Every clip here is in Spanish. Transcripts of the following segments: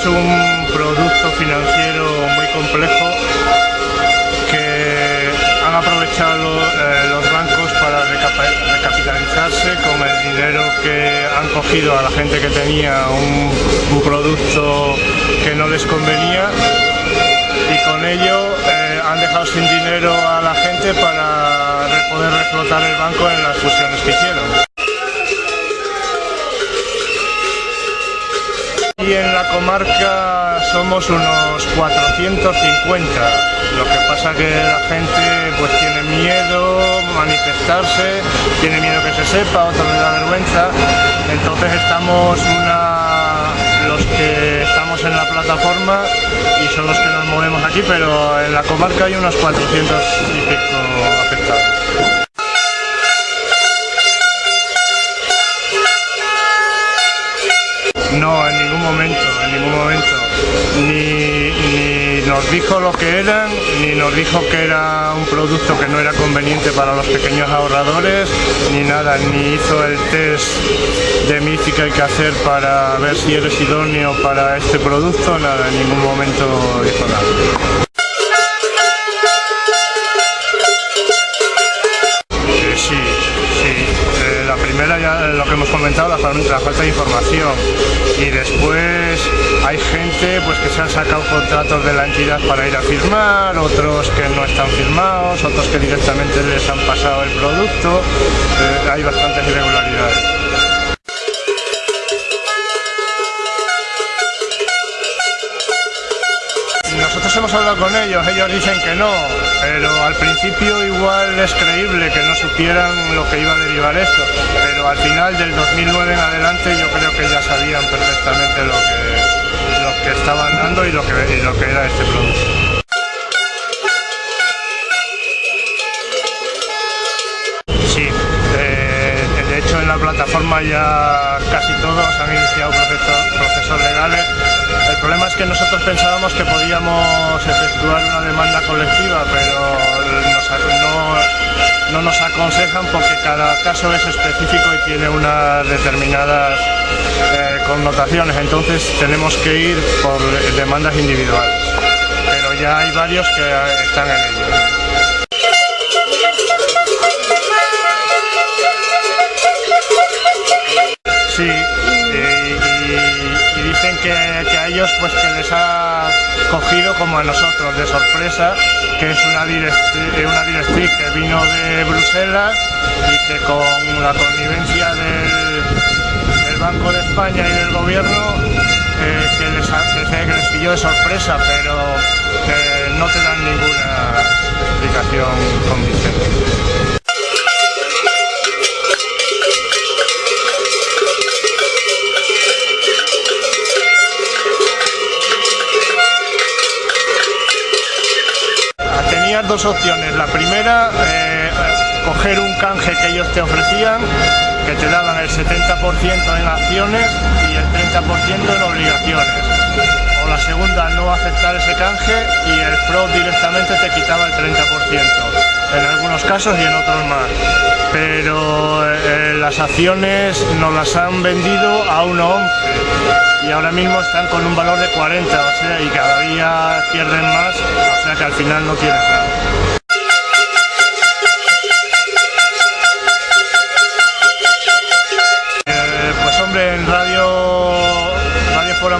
es un producto financiero muy complejo que han aprovechado eh, los bancos para recapitalizarse con el dinero que han cogido a la gente que tenía un, producto que no les convenía y con ello eh, han dejado sin dinero a la gente para poder reflotar el banco en las fusiones que hicieron. Y en la comarca somos unos 450. Lo que pasa que la gente pues tiene miedo manifestarse, tiene miedo que se sepa, otros les da vergüenza. Entonces estamos una, los que estamos en la plataforma y son los que nos movemos aquí, pero en la comarca hay unos 400 y pico nos dijo lo que eran, ni nos dijo que era un producto que no era conveniente para los pequeños ahorradores, ni nada, ni hizo el test de MIFI que hay que hacer para ver si eres idóneo para este producto, nada, en ningún momento dijo nada. Lo que hemos comentado, la, falta de información y después hay gente pues que se han sacado contratos de la entidad para ir a firmar, otros que no están firmados, otros que directamente les han pasado el producto, eh, hay bastantes irregularidades. Nosotros hemos hablado con ellos, ellos dicen que no, pero al principio igual es creíble que no supieran lo que iba a derivar esto, pero al final del 2009 en adelante yo creo que ya sabían perfectamente lo que, lo que estaban dando y lo que, lo que era este producto. Eh, de hecho en la plataforma ya casi todos han iniciado procesos legales el problema es que nosotros pensábamos que podíamos efectuar una demanda colectiva, pero no, nos aconsejan porque cada caso es específico y tiene unas determinadas eh, connotaciones, entonces tenemos que ir por demandas individuales. Pero ya hay varios que están en ello. Sí, que, a ellos pues que les ha cogido como a nosotros de sorpresa, que es una directriz, una directriz que vino de Bruselas y que con la connivencia del, Banco de España y del gobierno eh, que, les, que, les pilló de sorpresa, pero que no te dan ninguna dos opciones. La primera, eh, coger un canje que ellos te ofrecían, que te daban el 70% en acciones y el 30% en obligaciones. O la segunda, no aceptar ese canje y el FROD directamente te quitaba el 30%. En algunos casos y en otros más. Pero las acciones nos las han vendido a 1,11 y ahora mismo están con un valor de 40, o sea, y cada día pierden más, o sea que al final no tienes nada.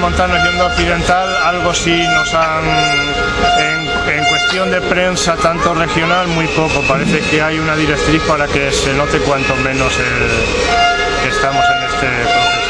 Radio Fuera Montanos y Onda Occidental algo sí nos han, en, en cuestión de prensa, tanto regional, muy poco. Parece que hay una directriz para que se note cuanto menos el, que estamos en este proceso.